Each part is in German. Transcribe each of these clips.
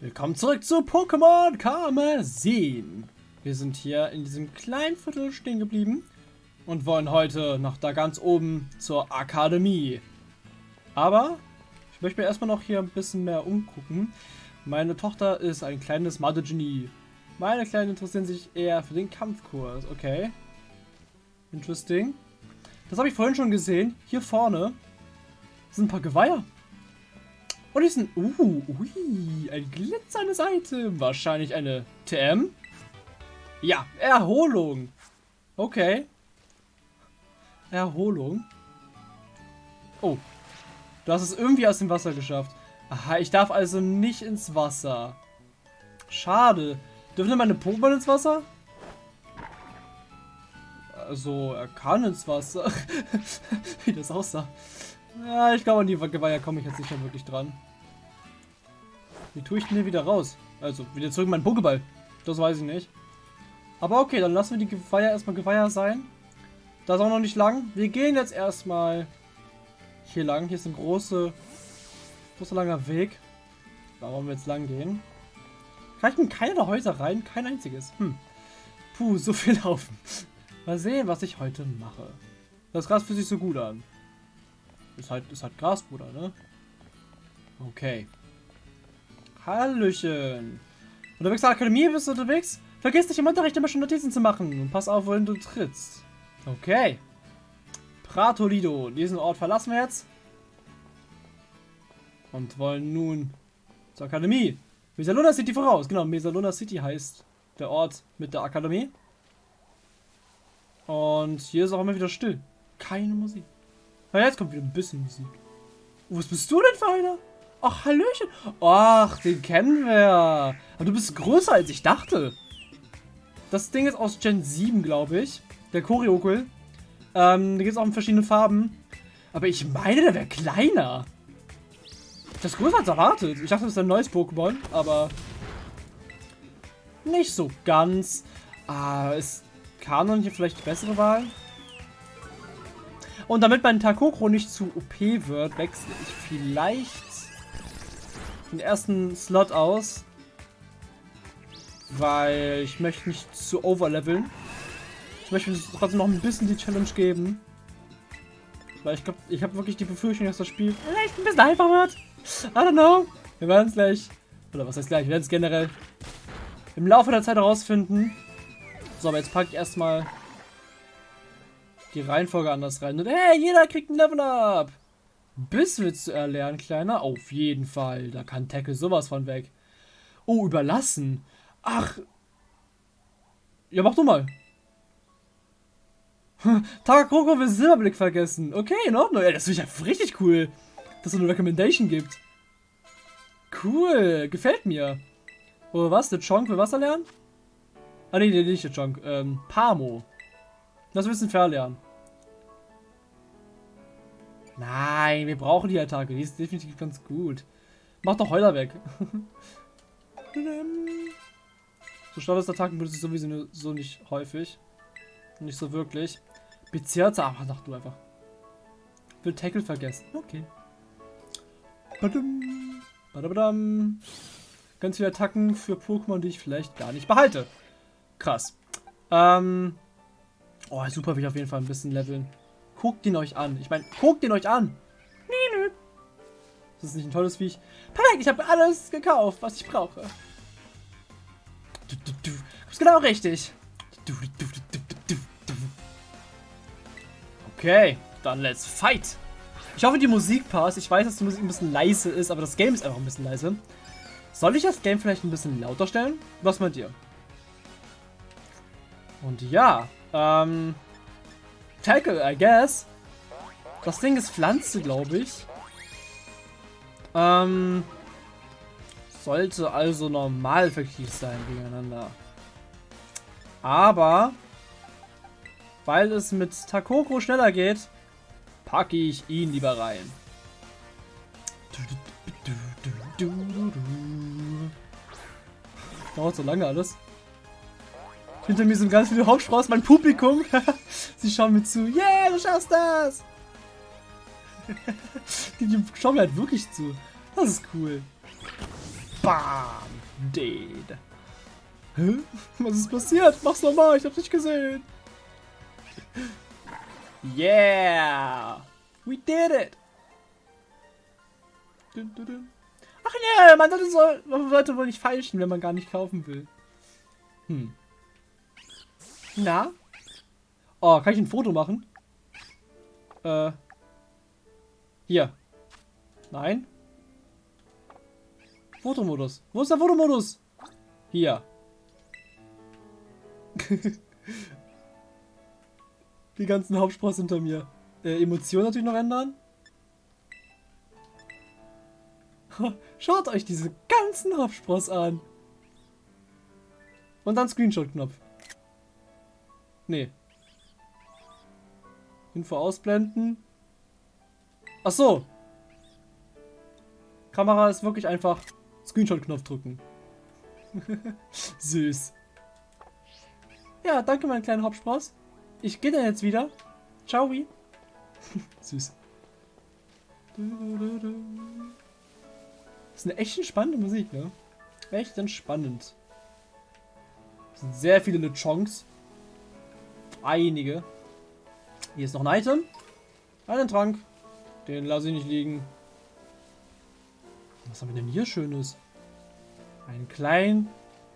Willkommen zurück zu Pokémon Karmesin. Wir sind hier in diesem kleinen Viertel stehen geblieben und wollen heute nach da ganz oben zur Akademie. Aber ich möchte mir erstmal noch hier ein bisschen mehr umgucken. Meine Tochter ist ein kleines Mathe-Genie. Meine Kleinen interessieren sich eher für den Kampfkurs. Okay. Interesting. Das habe ich vorhin schon gesehen. Hier vorne sind ein paar Geweiher. Und die sind... Uh, ui, ein glitzerndes Item. Wahrscheinlich eine TM. Ja, Erholung. Okay. Erholung. Oh. Du hast es irgendwie aus dem Wasser geschafft. Aha, ich darf also nicht ins Wasser. Schade. Dürfen meine Pokémon ins Wasser? Also, er kann ins Wasser. Wie das aussah. Ja, ich glaube, an die Geweiher komme ich jetzt nicht mehr wirklich dran. Wie tue ich denn hier wieder raus? Also, wieder zurück in meinen Pokéball. Das weiß ich nicht. Aber okay, dann lassen wir die Geweiher erstmal Geweiher sein. Da ist auch noch nicht lang. Wir gehen jetzt erstmal hier lang. Hier ist ein großer, großer langer Weg. Da wollen wir jetzt lang gehen. Reichen keine der Häuser rein? Kein einziges. Hm. Puh, so viel laufen. Mal sehen, was ich heute mache. Das Gras fühlt sich so gut an. Ist halt, ist halt Gras, Bruder, ne? Okay. Hallöchen. Unterwegs zur Akademie bist du unterwegs? Vergiss nicht im Unterricht immer schon Notizen zu machen. Und pass auf, wohin du trittst. Okay. Pratolido. Diesen Ort verlassen wir jetzt. Und wollen nun zur Akademie. Mesaluna City voraus. Genau, Mesaluna City heißt der Ort mit der Akademie. Und hier ist auch immer wieder still. Keine Musik. Na, jetzt kommt wieder ein bisschen Musik. Was bist du denn für einer? Ach, Hallöchen. Ach, den kennen wir. Aber du bist größer, als ich dachte. Das Ding ist aus Gen 7, glaube ich. Der Choreokul. Ähm, da gibt es auch in verschiedenen Farben. Aber ich meine, der wäre kleiner. Das ist größer als erwartet. Ich dachte, das ist ein neues Pokémon, aber nicht so ganz. Ah, ist Kanon hier vielleicht die bessere Wahl? Und damit mein Takokro nicht zu OP wird, wechsle ich vielleicht den ersten Slot aus. Weil ich möchte nicht zu overleveln. Ich möchte trotzdem noch ein bisschen die Challenge geben. Weil ich glaube, ich habe wirklich die Befürchtung, dass das Spiel vielleicht ein bisschen einfacher wird. I don't know. Wir werden es gleich, oder was heißt gleich, wir werden es generell im Laufe der Zeit herausfinden. So, aber jetzt packe ich erstmal die Reihenfolge anders rein. Und hey, jeder kriegt ein Level Up. Biss willst du erlernen, Kleiner? Auf jeden Fall. Da kann Tackle sowas von weg. Oh, überlassen. Ach. Ja, mach du mal. Takakoko will Silberblick vergessen. Okay, in Ordnung. Ja, das finde ich ja richtig cool, dass es eine Recommendation gibt. Cool. Gefällt mir. Oh, was? Der Chonk will Wasser lernen? Ah, nee, nee, nicht der Chonk. Ähm, Pamo. Das müssen wir verlernen. Nein, wir brauchen die Attacke. Die ist definitiv ganz gut. Mach doch Heuler weg. so Standardattacken benutze ich sowieso so nicht häufig. Nicht so wirklich. Bezirze, aber sag du einfach. Will Tackle vergessen. Okay. Badum. Badabadam. Ganz viele Attacken für Pokémon, die ich vielleicht gar nicht behalte. Krass. Ähm. Oh, super, will ich auf jeden Fall ein bisschen leveln. Guckt ihn euch an. Ich meine, guckt ihn euch an. Nee, nö. Das ist nicht ein tolles Viech. Perfekt, ich habe alles gekauft, was ich brauche. Du, du, du. Ist genau richtig. Du, du, du, du, du, du. Okay, dann let's fight. Ich hoffe, die Musik passt. Ich weiß, dass die Musik ein bisschen leise ist, aber das Game ist einfach ein bisschen leise. Soll ich das Game vielleicht ein bisschen lauter stellen? Was meint ihr? Und ja, ähm... Tackle, I guess. Das Ding ist Pflanze, glaube ich. Ähm... Sollte also normal effektiv sein gegeneinander. Aber... Weil es mit Takoko schneller geht, packe ich ihn lieber rein. Dauert so lange alles. Hinter mir sind ganz viele Hauptsprachen, mein Publikum. Sie schauen mir zu. Yeah, du schaffst das! Die schauen mir halt wirklich zu. Das ist cool. Bam! dead. Hä? Was ist passiert? Mach's nochmal, ich hab's nicht gesehen. Yeah! We did it! Ach nee, man sollte, so, man sollte wohl nicht falschen, wenn man gar nicht kaufen will. Hm. Na? Oh, kann ich ein Foto machen? Äh. Hier. Nein. Fotomodus. Wo ist der Fotomodus? Hier. Die ganzen Hauptspross hinter mir. Äh, Emotionen natürlich noch ändern. Schaut euch diese ganzen Hauptspross an. Und dann Screenshot-Knopf. Nee. Info ausblenden. Ach so. Kamera ist wirklich einfach Screenshot-Knopf drücken. Süß. Ja, danke, mein kleiner Hauptspross. Ich gehe dann jetzt wieder. Ciao. Süß. Das ist eine echt spannende Musik, ne? Echt entspannend. Das sind sehr viele Lechonks. Einige. Hier ist noch ein Item. Einen Trank. Den lasse ich nicht liegen. Was haben wir denn hier Schönes? Einen kleinen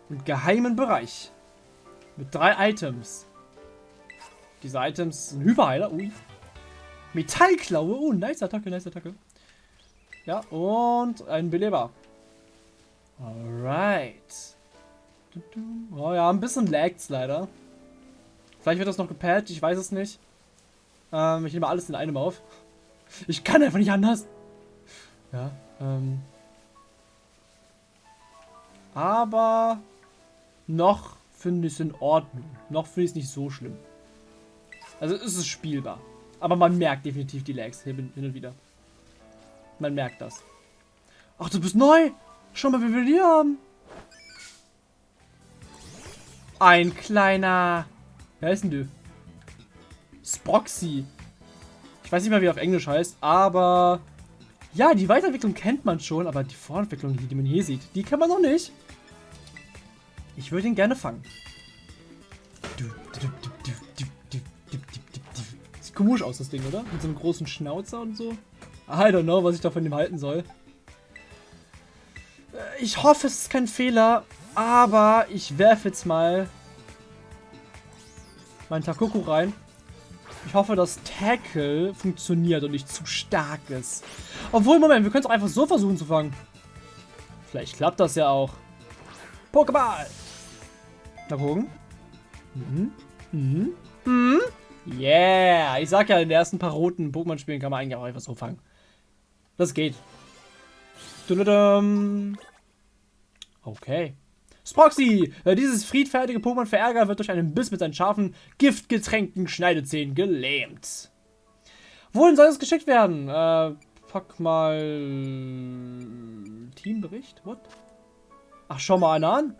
und geheimen Bereich. Mit drei Items. Diese Items sind Hyperheiler. Ui. Metallklaue. Oh, nice Attacke, nice Attacke. Ja, und ein Beleber. Alright. Oh ja, ein bisschen lagt's leider. Vielleicht wird das noch gepatcht, ich weiß es nicht. Ähm, ich nehme alles in einem auf. Ich kann einfach nicht anders. Ja, ähm. Aber noch finde ich es in Ordnung. Noch finde ich es nicht so schlimm. Also ist es spielbar. Aber man merkt definitiv die Lags hin und wieder. Man merkt das. Ach, du bist neu. Schau mal, wie wir die haben. Ein kleiner... Wer ist denn du? Sproxy. Ich weiß nicht mehr, wie er auf Englisch heißt, aber... Ja, die Weiterentwicklung kennt man schon, aber die Vorentwicklung, die man hier sieht, die kennt man noch nicht. Ich würde ihn gerne fangen. Sieht komisch aus, das Ding, oder? Mit so einem großen Schnauzer und so. I don't know, was ich da von halten soll. Äh, ich hoffe, es ist kein Fehler, aber ich werfe jetzt mal meinen Takoku rein. Ich hoffe, dass Tackle funktioniert und nicht zu stark ist. Obwohl, Moment, wir können es einfach so versuchen zu fangen. Vielleicht klappt das ja auch. Pokéball! Mal gucken. Mhm. Mhm. Mhm. Yeah! Ich sag ja, in den ersten paar roten Pokémon-Spielen kann man eigentlich auch einfach so fangen. Das geht. Okay. Sproxy! Äh, dieses friedfertige Pokémon-Verärger wird durch einen Biss mit seinen scharfen, giftgetränkten Schneidezähnen gelähmt. Wohin soll es geschickt werden? Äh, pack mal... Teambericht? What? Ach, schau mal einer an.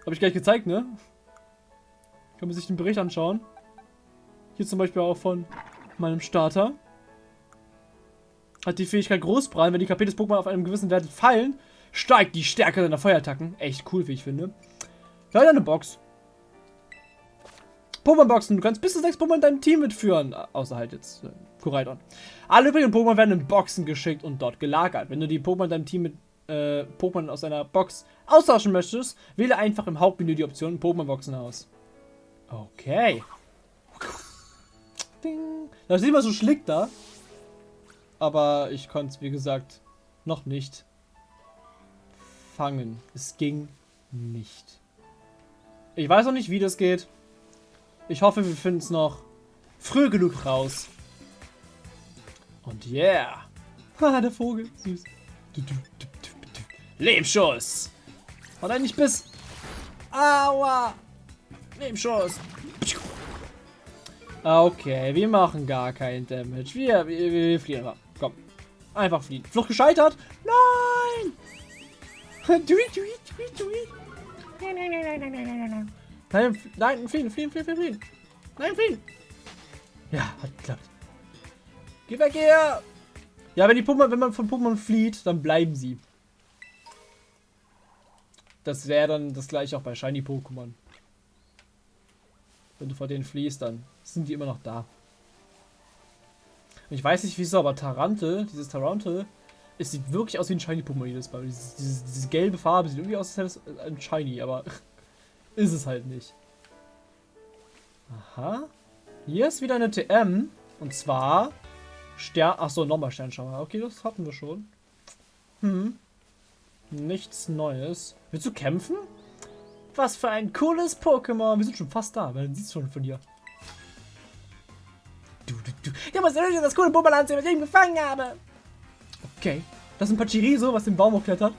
Habe ich gleich gezeigt, ne? Kann man sich den Bericht anschauen. Hier zum Beispiel auch von meinem Starter. Hat die Fähigkeit Großbrand, wenn die KP des Pokémon auf einem gewissen Wert fallen, steigt die Stärke seiner Feuerattacken. Echt cool, wie ich finde. Leider eine Box. Pokémon-Boxen. Du kannst bis zu sechs Pokémon in deinem Team mitführen. Außer halt jetzt äh, Koraidon. Alle übrigen Pokémon werden in Boxen geschickt und dort gelagert. Wenn du die Pokémon in deinem Team mit äh, Pokémon aus einer Box austauschen möchtest, wähle einfach im Hauptmenü die Option Pokémon-Boxen aus. Okay. Ding. Das ist immer so schlick da. Aber ich konnte es, wie gesagt, noch nicht fangen. Es ging nicht. Ich weiß noch nicht, wie das geht. Ich hoffe, wir finden es noch früh genug raus. Und yeah. Haha, der Vogel. Süß. Lebenschuss. Und ein nicht Biss. Aua. Nebenschuss. Okay, wir machen gar keinen Damage. Wir, wir, wir fliehen einfach. Komm. Einfach fliehen. Flucht gescheitert? Nein! Nein, nein, nein, nein, nein, nein, nein, nein. Nein, nein, fliehen, fliehen, fliehen, fliehen. Nein, fliehen. Ja, hat geklappt. Geh weg hier! Ja, wenn die Pokémon, wenn man von Pokémon flieht, dann bleiben sie. das wäre dann das gleiche auch bei Shiny Pokémon. Wenn du vor denen fliehst, dann sind die immer noch da. Und ich weiß nicht wieso, aber Tarantel, dieses Tarantel, es sieht wirklich aus wie ein Shiny Pokémon jedes Mal. Dieses, dieses, diese gelbe Farbe sieht irgendwie aus, als wäre es ein Shiny, aber ist es halt nicht. Aha. Hier ist wieder eine TM. Und zwar Stern. Achso, nochmal Sternschauer. Okay, das hatten wir schon. Hm. Nichts Neues. Willst du kämpfen? Was für ein cooles Pokémon. Wir sind schon fast da. Man sieht es schon von dir. Du, du, du. Ich das coole Pokémon ansehen, was ich gefangen habe? Okay. Das ist ein Pachiriso, was den Baum hochklettert.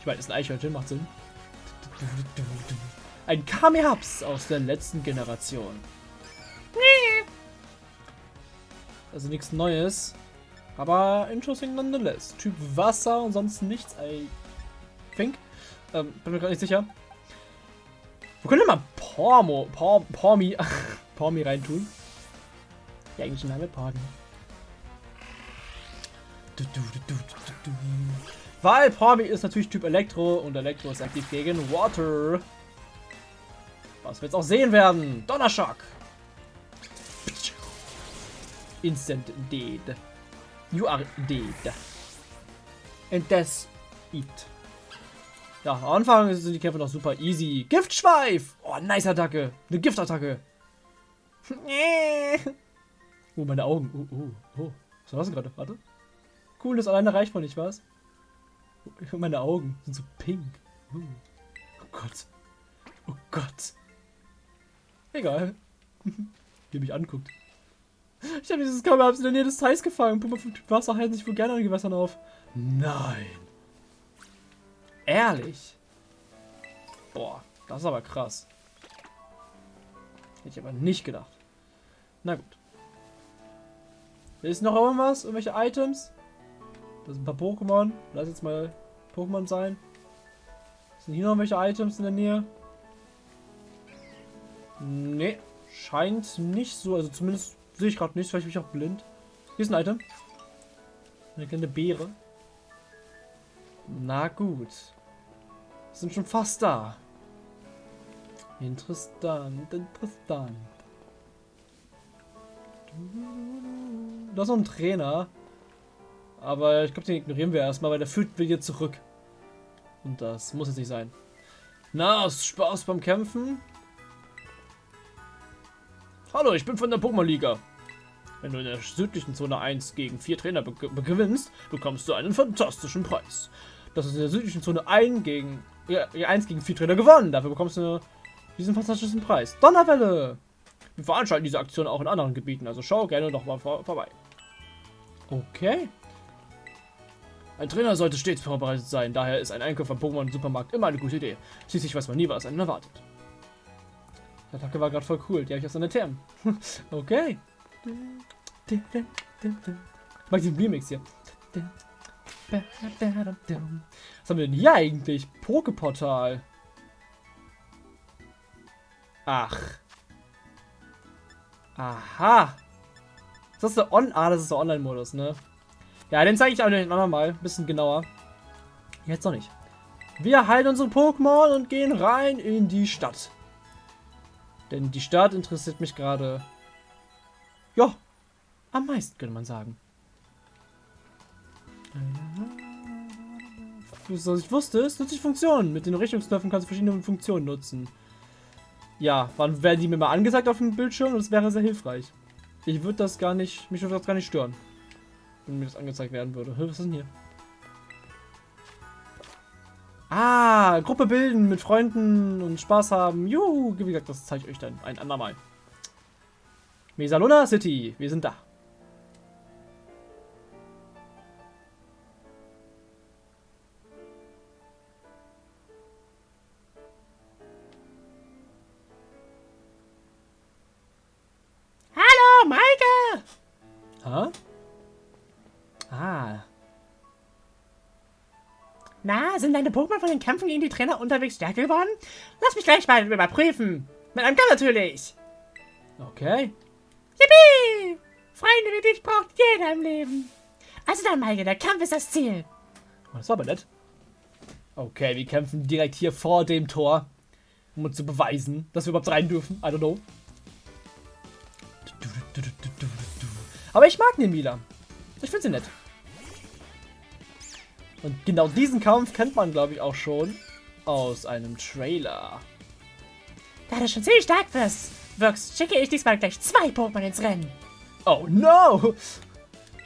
Ich meine, das ist ein Eichhörnchen, macht Sinn. Ein Kamehaps aus der letzten Generation. Also nichts Neues. Aber interesting nonetheless. Typ Wasser und sonst nichts. I think. Ähm, bin mir gerade nicht sicher. Wir können mal Pormo, Por, Pormi, Pormi reintun. Der englische Name Pormi. Weil Pormi ist natürlich Typ Elektro und Elektro ist aktiv gegen Water. Was wir jetzt auch sehen werden. Donnerschock. Instant dead. You are dead. And that's it. Ja, am Anfang sind die Kämpfe noch super easy. Giftschweif! Oh, nice Attacke. Eine Giftattacke. oh, meine Augen. Oh, oh, oh. Was war das gerade? Warte. Cool, das alleine reicht man nicht, was? Meine Augen sind so pink. Oh, Gott. Oh Gott. Egal. Wie mich anguckt. Ich habe dieses Kammerhabs in der Nähe des Teils gefangen. Puma von Typ Wasser halten sich wohl gerne an Gewässern auf. Nein. Ehrlich? Boah, das ist aber krass. Hätte ich aber nicht gedacht. Na gut. Ist noch irgendwas? Irgendwelche Items? Das sind ein paar Pokémon. Lass jetzt mal Pokémon sein. Sind hier noch irgendwelche Items in der Nähe? Nee, scheint nicht so. Also zumindest sehe ich gerade nicht. Vielleicht bin ich auch blind. Hier ist ein Item. Eine kleine Beere. Na gut. Sind schon fast da. Interessant, interessant. Da ist ein Trainer. Aber ich glaube, den ignorieren wir erstmal, weil der führt wir zurück. Und das muss jetzt nicht sein. Na, Spaß beim Kämpfen? Hallo, ich bin von der Pokémon-Liga. Wenn du in der südlichen Zone 1 gegen 4 Trainer be gewinnst, bekommst du einen fantastischen Preis. Das ist in der südlichen Zone 1 gegen, ja, 1 gegen 4 Trainer gewonnen. Dafür bekommst du diesen fantastischen Preis. Donnerwelle! Wir veranstalten diese Aktion auch in anderen Gebieten, also schau gerne noch mal vor vorbei. Okay. Ein Trainer sollte stets vorbereitet sein, daher ist ein Einkauf am Pokémon Supermarkt immer eine gute Idee. Schließlich weiß man nie, was einen erwartet. Die Attacke war gerade voll cool. Die habe ich aus einer Term. okay. Ich mag diesen Remix hier. Was haben wir denn hier eigentlich? Pokeportal. Ach. Aha. Ist der On? Ah, das ist der Online-Modus, ne? Ja, den zeige ich auch noch mal. Ein bisschen genauer. Jetzt noch nicht. Wir heilen unsere Pokémon und gehen rein in die Stadt. Denn die Stadt interessiert mich gerade, ja, am meisten, könnte man sagen. Was ich wusste, es nutzt sich Funktionen. Mit den Richtungsknöpfen kannst du verschiedene Funktionen nutzen. Ja, wann werden die mir mal angezeigt auf dem Bildschirm? Das wäre sehr hilfreich. Ich würde das gar nicht, mich würde das gar nicht stören. Wenn mir das angezeigt werden würde. Was ist denn hier? Ah, Gruppe bilden, mit Freunden und Spaß haben. Juhu, wie gesagt, das zeige ich euch dann ein andermal. Mesaluna City, wir sind da. Deine Pokémon von den Kämpfen gegen die Trainer unterwegs stärker geworden? Lass mich gleich mal überprüfen. Mit einem Kampf natürlich. Okay. Yippie! Freunde wie dich braucht jeder im Leben. Also dann, Maike, der Kampf ist das Ziel. Das war aber nett. Okay, wir kämpfen direkt hier vor dem Tor, um uns zu beweisen, dass wir überhaupt rein dürfen. I don't know. Aber ich mag Nemila. Ich finde sie nett. Und genau diesen Kampf kennt man, glaube ich, auch schon aus einem Trailer. Da du schon ziemlich stark wirst, wirkst, schicke ich diesmal gleich zwei Pokémon ins Rennen. Oh no!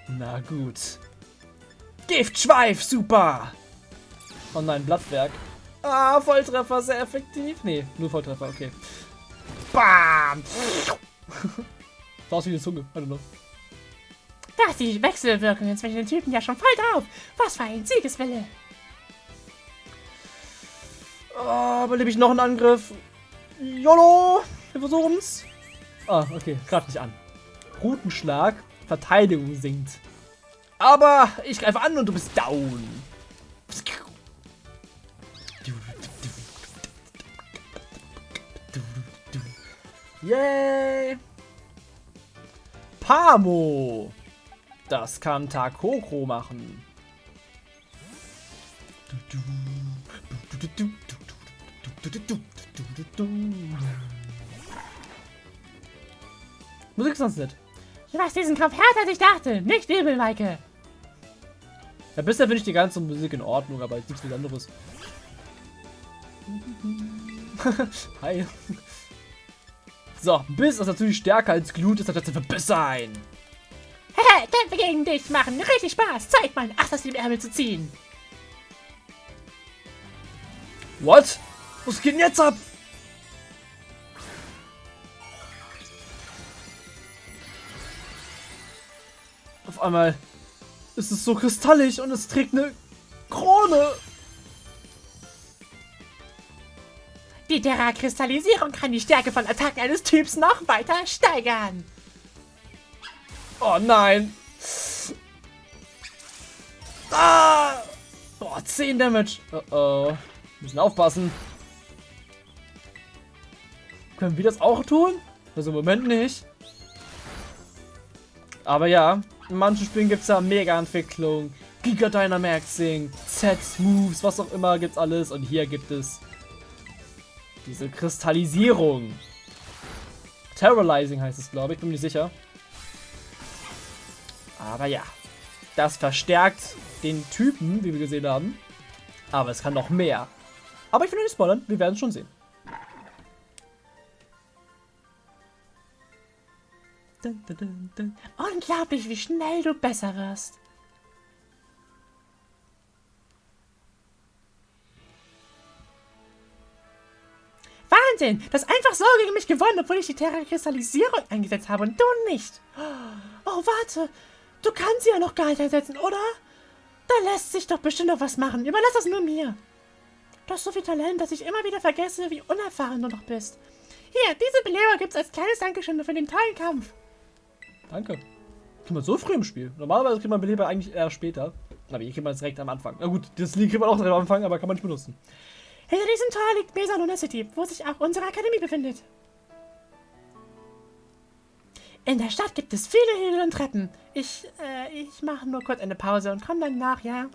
Na gut. Giftschweif, super! Oh nein, Blattwerk. Ah, Volltreffer, sehr effektiv. Nee, nur Volltreffer, okay. Bam! Sah aus wie eine Zunge, I don't know. Da ist die Wechselwirkung zwischen den Typen ja schon voll drauf. Was für ein Siegeswille. Oh, aber ich noch einen Angriff. YOLO! Wir versuchen's. Ah, okay, greif nicht an. Rutenschlag, Verteidigung sinkt. Aber ich greife an und du bist down. Yay! Pamo! Das kann Takoko machen. Musik ist sonst nicht. Du machst diesen Kampf härter, als ich dachte. Nicht übel, Maike. Ja, bisher finde ich die ganze Musik in Ordnung, aber jetzt nichts Besonderes. Hi. So, Biss ist natürlich stärker als Glut, deshalb wird es Biss sein. Hehe, Kämpfe gegen dich machen richtig Spaß. Zeit mal Ach, das im Ärmel zu ziehen. What? Was geht denn jetzt ab? Auf einmal ist es so kristallig und es trägt eine Krone. Die Terra-Kristallisierung kann die Stärke von Attacken eines Typs noch weiter steigern. Oh nein. Ah! Boah, 10 Damage. Oh oh. Müssen aufpassen. Können wir das auch tun? Also im Moment nicht. Aber ja, in manchen Spielen gibt es ja Mega-Entwicklung, Giga Dynamaxing, Z-Moves, was auch immer gibt's alles. Und hier gibt es diese Kristallisierung. Terrorizing heißt es, glaube ich, bin mir nicht sicher. Aber ja, das verstärkt den Typen, wie wir gesehen haben. Aber es kann noch mehr. Aber ich will nicht spoilern, wir werden es schon sehen. Dun, dun, dun, Unglaublich, wie schnell du besser wirst. Wahnsinn! Du hast einfach so gegen mich gewonnen, obwohl ich die Terra-Kristallisierung eingesetzt habe und du nicht. Oh, warte. Du kannst sie ja noch gar nicht einsetzen, oder? Da lässt sich doch bestimmt noch was machen. Überlass das nur mir. Du hast so viel Talent, dass ich immer wieder vergesse, wie unerfahren du noch bist. Hier, diese Beleber gibt's als kleines Dankeschön für den tollen Kampf. Danke. Kriegt man so früh im Spiel. Normalerweise kriegt man Beleber eigentlich eher später. Aber hier kriegt man es direkt am Anfang. Na gut, das Lied kriegt man auch direkt am Anfang, aber kann man nicht benutzen. Hinter diesem Tor liegt Mesaluna City, wo sich auch unsere Akademie befindet. In der Stadt gibt es viele Hügel und Treppen. Ich, äh, ich mache nur kurz eine Pause und komme dann nach, ja?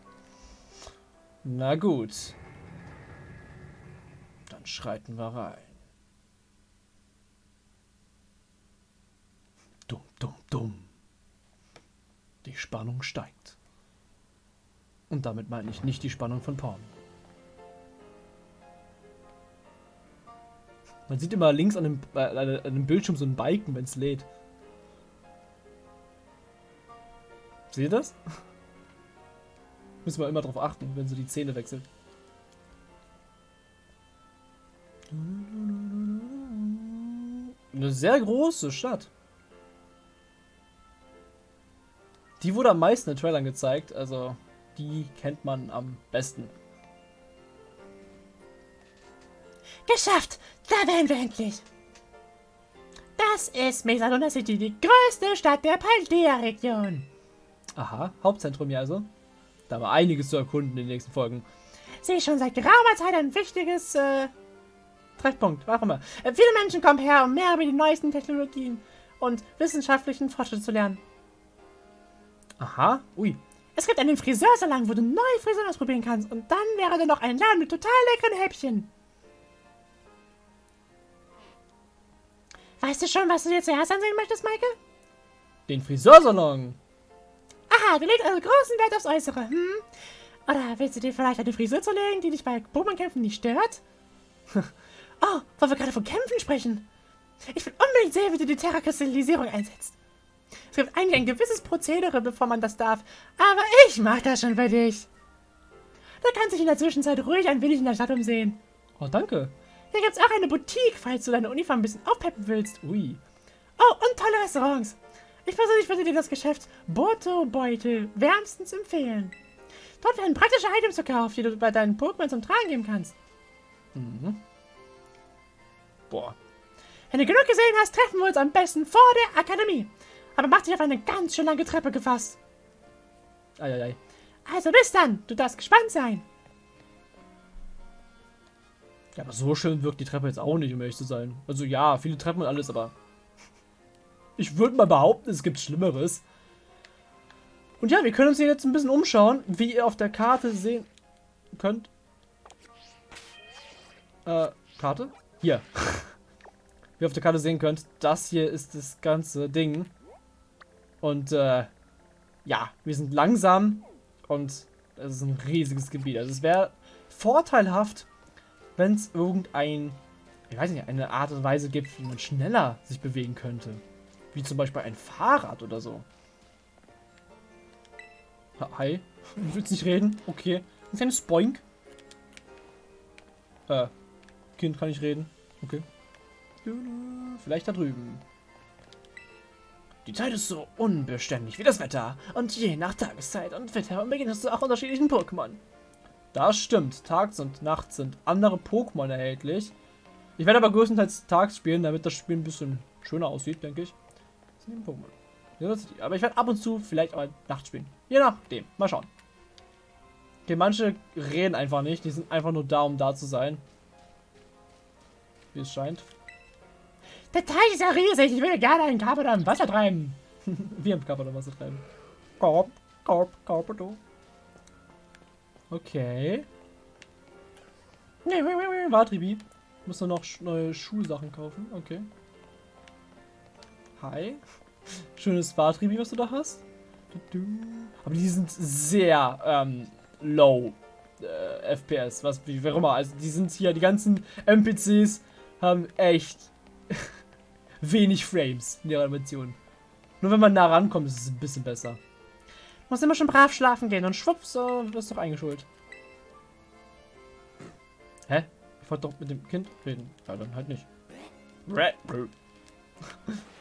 Na gut. Dann schreiten wir rein. Dumm, dumm, dumm. Die Spannung steigt. Und damit meine ich nicht die Spannung von Porn. Man sieht immer links an dem, äh, an dem Bildschirm so einen Balken, wenn es lädt. Seht ihr das? Müssen wir immer darauf achten, wenn sie die Zähne wechselt. Eine sehr große Stadt. Die wurde am meisten in Trailern gezeigt, also die kennt man am besten. Geschafft! Da wären wir endlich! Das ist Mesaluna City, die größte Stadt der Paldea-Region. Aha, Hauptzentrum ja also. Da war einiges zu erkunden in den nächsten Folgen. Sie ist schon seit geraumer Zeit ein wichtiges äh, Treffpunkt, warum immer. Äh, viele Menschen kommen her, um mehr über die neuesten Technologien und wissenschaftlichen Fortschritte zu lernen. Aha, ui. Es gibt einen Friseursalon, wo du neue Frisuren ausprobieren kannst. Und dann wäre da noch ein Laden mit total leckeren Häppchen. Weißt du schon, was du dir zuerst ansehen möchtest, Maike? Den Friseursalon. Aha, du legst also großen Wert aufs Äußere, hm? Oder willst du dir vielleicht eine Frisur zulegen, die dich bei Pokémon-Kämpfen nicht stört? oh, weil wir gerade von Kämpfen sprechen. Ich will unbedingt sehen, wie du die Terra-Kristallisierung einsetzt. Es gibt eigentlich ein gewisses Prozedere, bevor man das darf, aber ich mach das schon für dich. Du kannst dich in der Zwischenzeit ruhig ein wenig in der Stadt umsehen. Oh, danke. Hier gibt's auch eine Boutique, falls du deine Uniform ein bisschen aufpeppen willst. Ui. Oh, und tolle Restaurants. Ich persönlich würde dir das Geschäft Boto Beutel wärmstens empfehlen. Dort werden praktische Items verkauft, die du bei deinen Pokémon zum Tragen geben kannst. Mhm. Boah. Wenn du genug gesehen hast, treffen wir uns am besten vor der Akademie. Aber mach dich auf eine ganz schön lange Treppe gefasst. Eieiei. Also bis dann, du darfst gespannt sein. Ja, aber so schön wirkt die Treppe jetzt auch nicht, um ehrlich zu sein. Also ja, viele Treppen und alles, aber... Ich würde mal behaupten, es gibt Schlimmeres. Und ja, wir können uns hier jetzt ein bisschen umschauen, wie ihr auf der Karte sehen könnt. Äh, Karte? Hier. wie ihr auf der Karte sehen könnt, das hier ist das ganze Ding. Und, äh, ja, wir sind langsam und es ist ein riesiges Gebiet. Also es wäre vorteilhaft, wenn es irgendein, ich weiß nicht, eine Art und Weise gibt, wie man schneller sich bewegen könnte. Wie zum Beispiel ein Fahrrad oder so. Hi. Du willst nicht reden? Okay. Ein Spoink. Äh. Kind kann ich reden. Okay. Vielleicht da drüben. Die Zeit ist so unbeständig wie das Wetter. Und je nach Tageszeit und Wetter beginnst du auch unterschiedlichen Pokémon. Das stimmt. Tags und nachts sind andere Pokémon erhältlich. Ich werde aber größtenteils tags spielen, damit das Spiel ein bisschen schöner aussieht, denke ich. Die Pokémon. Aber ich werde ab und zu vielleicht auch nachts spielen. Je nachdem. Mal schauen. Okay, manche reden einfach nicht. Die sind einfach nur da, um da zu sein. Wie es scheint. Der Teich ist ja riesig. Ich würde gerne einen Carpador im Wasser treiben. Wir haben Carpador im Wasser treiben. Korb, Korb, Carpador. Okay. Watribi. Muss nur noch neue Schulsachen kaufen. Okay. Hi. Schönes Watribi, was du da hast. Aber die sind sehr ähm, low äh, FPS, was wie auch immer. Also die sind hier, die ganzen NPCs haben echt wenig Frames in ihrer Animation. Nur wenn man nah rankommt, ist es ein bisschen besser. Muss immer schon brav schlafen gehen und schwupps, so wirst du eingeschult. Hä? Ich wollte doch mit dem Kind reden. Ja, dann halt nicht.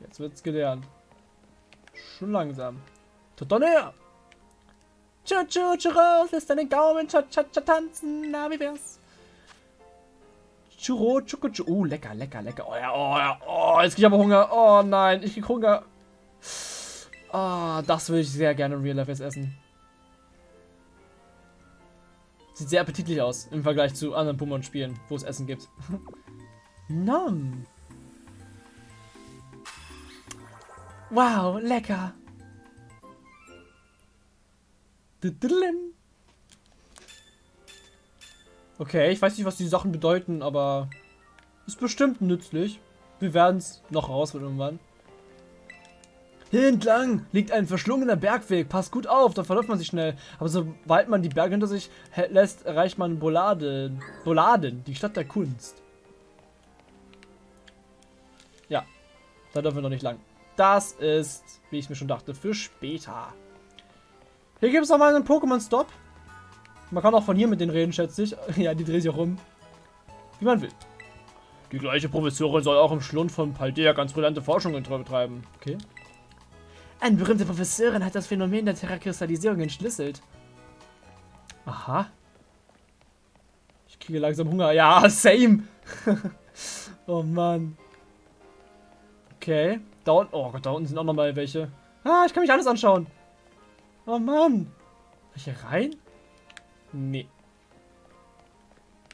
Jetzt wird's gelernt. Schon langsam. Tut doch näher! Tschu, tschu, tschu, raus, lässt deinen Gaumen cha, cha, cha, tanzen, na, wie wär's? Churro, chuku, chu. Oh, lecker, lecker, lecker. Oh ja, oh ja, oh, jetzt krieg ich aber Hunger. Oh nein, ich krieg Hunger. Ah, oh, das würde ich sehr gerne in Real Life essen. Sieht sehr appetitlich aus im Vergleich zu anderen Pokémon-Spielen, wo es Essen gibt. Nom. Wow, lecker. Okay, ich weiß nicht, was die Sachen bedeuten, aber ist bestimmt nützlich. Wir werden es noch rausfinden irgendwann. Hier entlang liegt ein verschlungener Bergweg. Passt gut auf, da verläuft man sich schnell. Aber sobald man die Berge hinter sich lässt, erreicht man Boladen. Boladen, die Stadt der Kunst. Ja, da dürfen wir noch nicht lang. Das ist, wie ich mir schon dachte, für später. Hier gibt es noch mal einen Pokémon-Stop. Man kann auch von hier mit denen reden, schätze ich. ja, die drehen sich auch rum. Wie man will. Die gleiche Professorin soll auch im Schlund von Paldea ganz brillante Forschungen betreiben. Okay. Eine berühmte Professorin hat das Phänomen der Terrakristallisierung entschlüsselt. Aha. Ich kriege langsam Hunger. Ja, same. oh Mann. Okay. Da unten, oh Gott, da unten sind auch noch mal welche. Ah, ich kann mich alles anschauen. Oh Mann. Soll ich hier rein? Nee.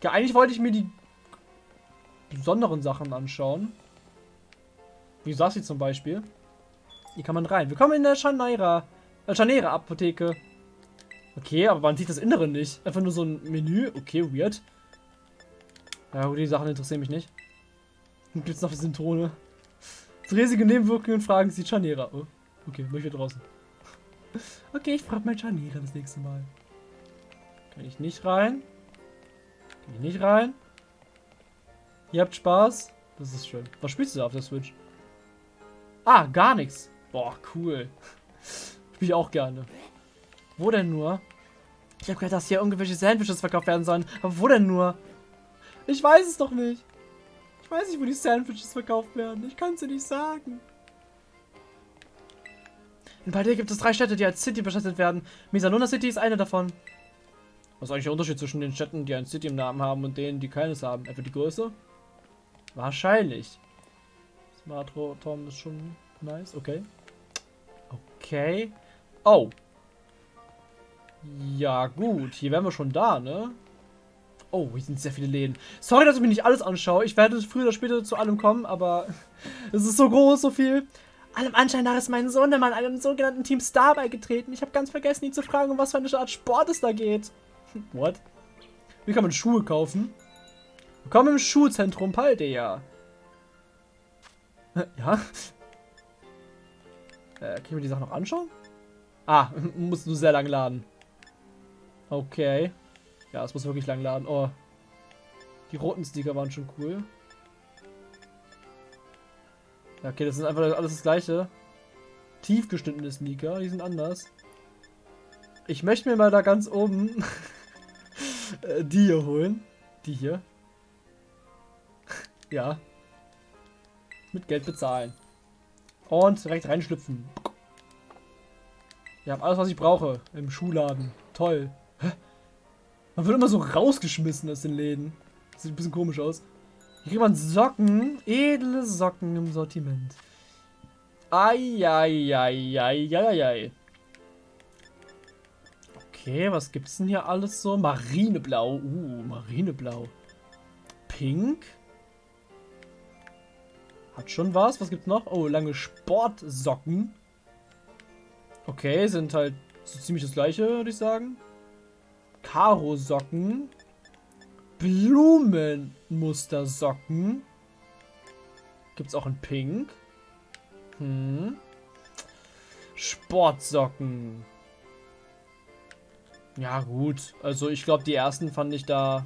Ja, eigentlich wollte ich mir die besonderen Sachen anschauen. Wie Sassi zum Beispiel. Hier kann man rein. Willkommen in der Chanera, äh, Chanera Apotheke. Okay, aber man sieht das Innere nicht. Einfach nur so ein Menü. Okay, weird. Ja, die Sachen interessieren mich nicht. Und gibt's noch die Symptome. Zu riesige Nebenwirkungen fragen Sie Chanera. Oh, okay, bin ich wieder draußen. Okay, ich frage mal Chanera das nächste Mal. Kann ich nicht rein? Kann ich nicht rein? Ihr habt Spaß? Das ist schön. Was spielst du da auf der Switch? Ah, gar nichts. Boah, cool. Spiel ich auch gerne. Wo denn nur? Ich habe gehört, dass hier irgendwelche Sandwiches verkauft werden sollen. Aber wo denn nur? Ich weiß es doch nicht. Ich weiß nicht, wo die Sandwiches verkauft werden. Ich kann es dir nicht sagen. In Paldea gibt es drei Städte, die als City bestattet werden. Misanona City ist eine davon. Was ist eigentlich der Unterschied zwischen den Städten, die ein City im Namen haben und denen, die keines haben? Etwa die Größe? Wahrscheinlich. Smart Tom ist schon nice. Okay. Okay. Oh. Ja, gut. Hier wären wir schon da, ne? Oh, hier sind sehr viele Läden. Sorry, dass ich mir nicht alles anschaue. Ich werde früher oder später zu allem kommen, aber es ist so groß, so viel. Allem Anschein nach ist mein Sohn mal einem sogenannten Team Star beigetreten. Ich habe ganz vergessen, ihn zu fragen, um was für eine Art Sport es da geht. What? Wie kann man Schuhe kaufen? Willkommen im Schuhzentrum Paldea. Ja? Äh, können wir die Sachen noch anschauen? Ah, muss nur sehr lang laden. Okay. Ja, es muss wirklich lang laden. Oh. Die roten Sticker waren schon cool. Ja, okay, das ist einfach alles das gleiche. Tief geschnittene Sneaker, die sind anders. Ich möchte mir mal da ganz oben äh, die hier holen. Die hier. ja. Mit Geld bezahlen. Und direkt reinschlüpfen. Ja, alles was ich brauche im Schuhladen. Toll. Man wird immer so rausgeschmissen aus den Läden. Sieht ein bisschen komisch aus. Hier kriegt man Socken. Edle Socken im Sortiment. Eieieiei. Okay, was gibt's denn hier alles so? Marineblau. Uh, Marineblau. Pink. Hat schon was. Was gibt's noch? Oh, lange Sportsocken. Okay, sind halt so ziemlich das gleiche, würde ich sagen. Karo-Socken. Blumenmustersocken. Gibt's auch in Pink. Hm. Sportsocken. Ja, gut. Also ich glaube, die ersten fand ich da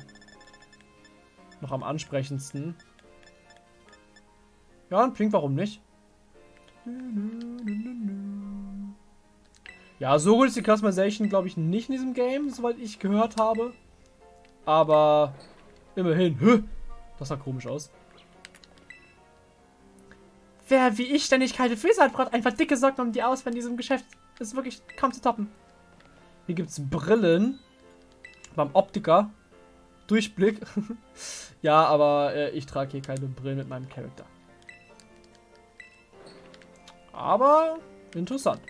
noch am ansprechendsten. Ja, und Pink, warum nicht? Ja, so gut ist die Customization, glaube ich, nicht in diesem Game, soweit ich gehört habe. Aber immerhin. Hö, das sah komisch aus. Wer wie ich ständig kalte Füße hat, braucht einfach dicke Socken um die aus, wenn diesem Geschäft ist wirklich kaum zu toppen. Hier gibt es Brillen. Beim Optiker. Durchblick. ja, aber äh, ich trage hier keine Brillen mit meinem Charakter. Aber interessant.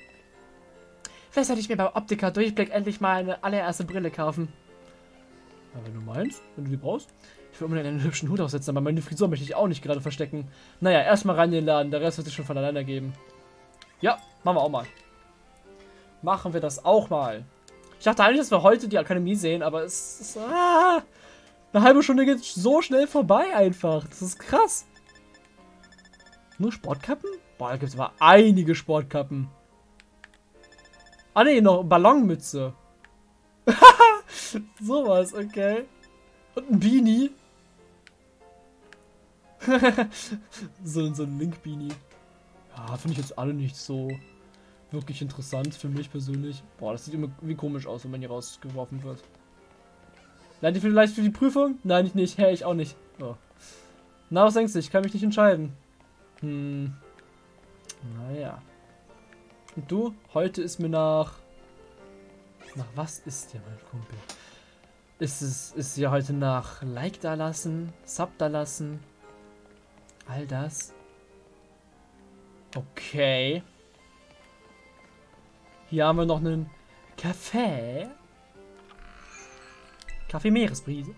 Vielleicht sollte ich mir beim Optiker Durchblick endlich mal eine allererste Brille kaufen. Ja, wenn du meinst, wenn du die brauchst. Ich will unbedingt einen hübschen Hut aufsetzen, aber meine Frisur möchte ich auch nicht gerade verstecken. Naja, erstmal rein in den Laden, der Rest wird sich schon von alleine geben. Ja, machen wir auch mal. Machen wir das auch mal. Ich dachte eigentlich, dass wir heute die Akademie sehen, aber es ist... Ah, eine halbe Stunde geht so schnell vorbei einfach. Das ist krass. Nur Sportkappen? Boah, da gibt es aber einige Sportkappen. Ah ne, noch Ballonmütze. Sowas, okay. Und ein Beanie. so, so ein Link-Beanie. Ja, finde ich jetzt alle nicht so wirklich interessant für mich persönlich. Boah, das sieht immer wie komisch aus, wenn man hier rausgeworfen wird. Lernt ihr vielleicht für die Prüfung? Nein, ich nicht. Hä, ich auch nicht. Oh. Na, was denkst du? Ich kann mich nicht entscheiden. Hm. Naja. Und du? Heute ist mir nach... Nach was ist dir, mein Kumpel? Ist es ist ja heute nach Like da lassen, Sub da lassen, all das. Okay. Hier haben wir noch einen Kaffee. Kaffee Meeresbrise.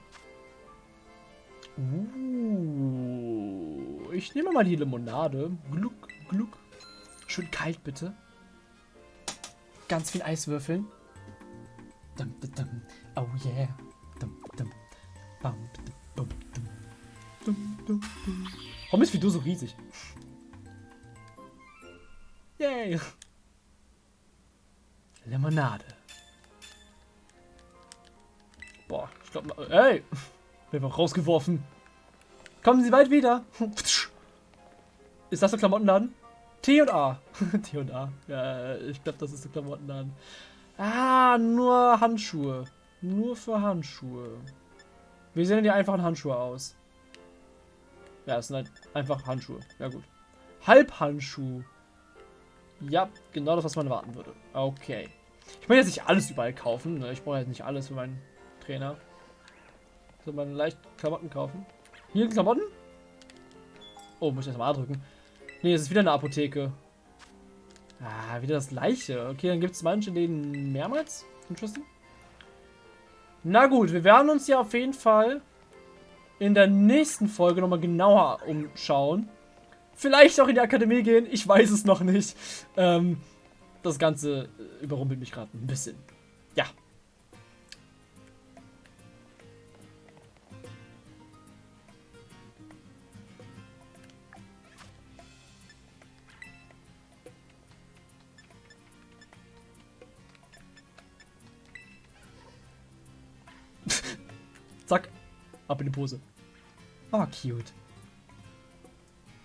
Uh, ich nehme mal die Limonade. Gluck, gluck. Schön kalt, bitte. Ganz viel Eiswürfeln. Dum, dum, dum. Oh yeah. Warum ist wie du so riesig? Yay. Limonade. Boah, ich glaube, ey, bin einfach rausgeworfen. Kommen Sie bald wieder. Ist das der Klamottenladen? T und A. T und A. Ja, ich glaube, das ist der Klamottenladen. Ah, nur Handschuhe. Nur für Handschuhe. Wie sehen die einfachen Handschuhe aus? Ja, es sind halt einfach Handschuhe. Ja, gut. Halbhandschuh. Ja, genau das, was man erwarten würde. Okay. Ich möchte jetzt nicht alles überall kaufen. Ne? Ich brauche jetzt nicht alles für meinen Trainer. So, man leicht Klamotten kaufen. Hier Klamotten? Oh, muss ich erstmal A drücken. Nee, es ist wieder eine Apotheke. Ah, wieder das gleiche. Okay, dann gibt es manche denen mehrmals Entschlüssen. Na gut, wir werden uns ja auf jeden Fall in der nächsten Folge nochmal genauer umschauen. Vielleicht auch in die Akademie gehen, ich weiß es noch nicht. Ähm, das Ganze überrumpelt mich gerade ein bisschen. Ja. Ab in die Pose. Oh, cute.